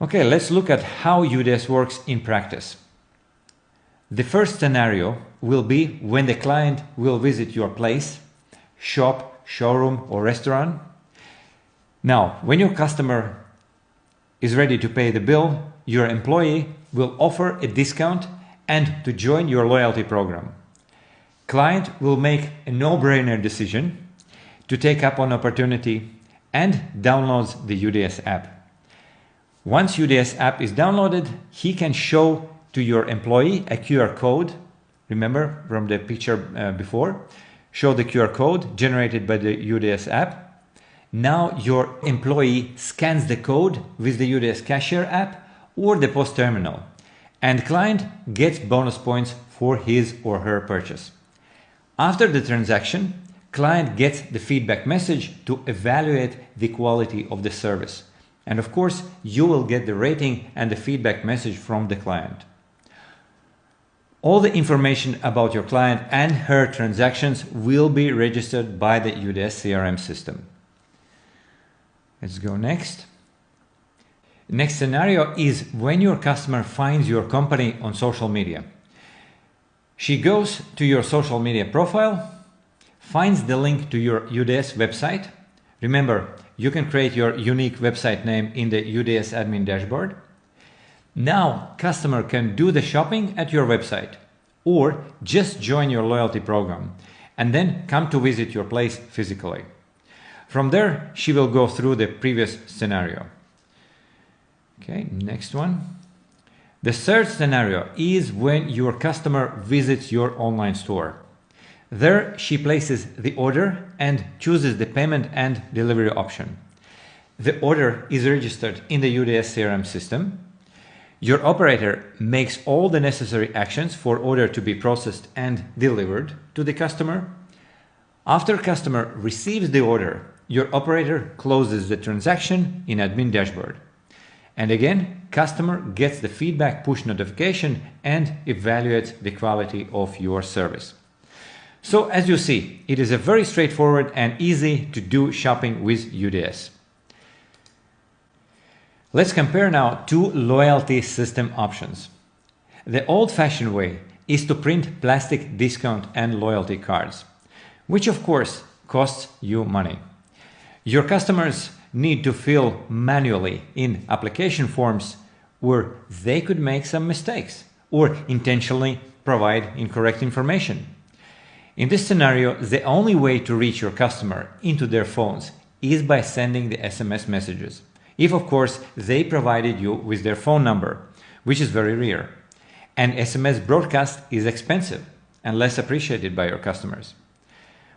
Okay, let's look at how UDS works in practice. The first scenario will be when the client will visit your place, shop, showroom or restaurant. Now, when your customer is ready to pay the bill, your employee will offer a discount and to join your loyalty program. Client will make a no-brainer decision to take up an opportunity and downloads the UDS app. Once UDS app is downloaded, he can show to your employee a QR code. Remember from the picture uh, before? Show the QR code generated by the UDS app. Now your employee scans the code with the UDS cashier app or the POS terminal and client gets bonus points for his or her purchase. After the transaction, client gets the feedback message to evaluate the quality of the service. And of course, you will get the rating and the feedback message from the client. All the information about your client and her transactions will be registered by the UDS CRM system. Let's go next. Next scenario is when your customer finds your company on social media. She goes to your social media profile, finds the link to your UDS website. Remember, you can create your unique website name in the UDS admin dashboard. Now, customer can do the shopping at your website or just join your loyalty program and then come to visit your place physically. From there, she will go through the previous scenario. Okay, next one. The third scenario is when your customer visits your online store. There she places the order and chooses the payment and delivery option. The order is registered in the UDS CRM system. Your operator makes all the necessary actions for order to be processed and delivered to the customer. After customer receives the order, your operator closes the transaction in admin dashboard. And again, customer gets the feedback push notification and evaluates the quality of your service. So as you see, it is a very straightforward and easy to do shopping with UDS. Let's compare now two loyalty system options. The old-fashioned way is to print plastic discount and loyalty cards, which of course costs you money. Your customers need to fill manually in application forms where they could make some mistakes or intentionally provide incorrect information. In this scenario, the only way to reach your customer into their phones is by sending the SMS messages. If of course they provided you with their phone number, which is very rare. And SMS broadcast is expensive and less appreciated by your customers.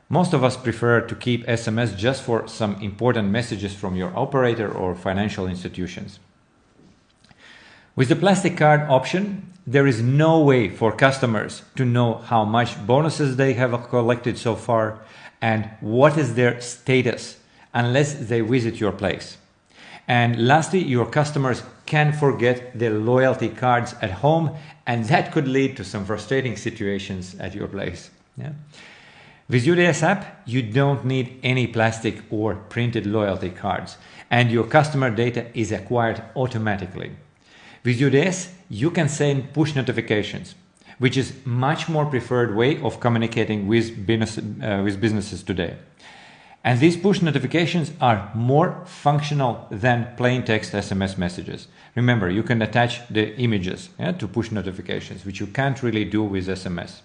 Most of us prefer to keep SMS just for some important messages from your operator or financial institutions. With the plastic card option, there is no way for customers to know how much bonuses they have collected so far and what is their status unless they visit your place. And lastly, your customers can forget their loyalty cards at home and that could lead to some frustrating situations at your place. Yeah? With UDS app, you don't need any plastic or printed loyalty cards and your customer data is acquired automatically. With UDS, you can send push notifications, which is much more preferred way of communicating with, business, uh, with businesses today. And these push notifications are more functional than plain text SMS messages. Remember, you can attach the images yeah, to push notifications, which you can't really do with SMS.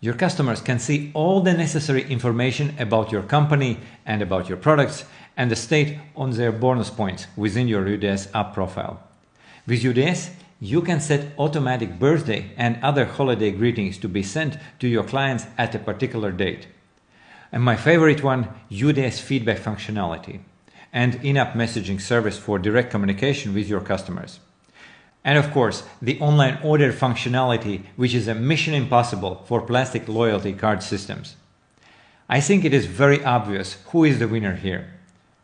Your customers can see all the necessary information about your company and about your products and the state on their bonus points within your UDS app profile. With UDS, you can set automatic birthday and other holiday greetings to be sent to your clients at a particular date. And my favorite one, UDS feedback functionality and in-app messaging service for direct communication with your customers. And of course, the online order functionality, which is a mission impossible for plastic loyalty card systems. I think it is very obvious who is the winner here.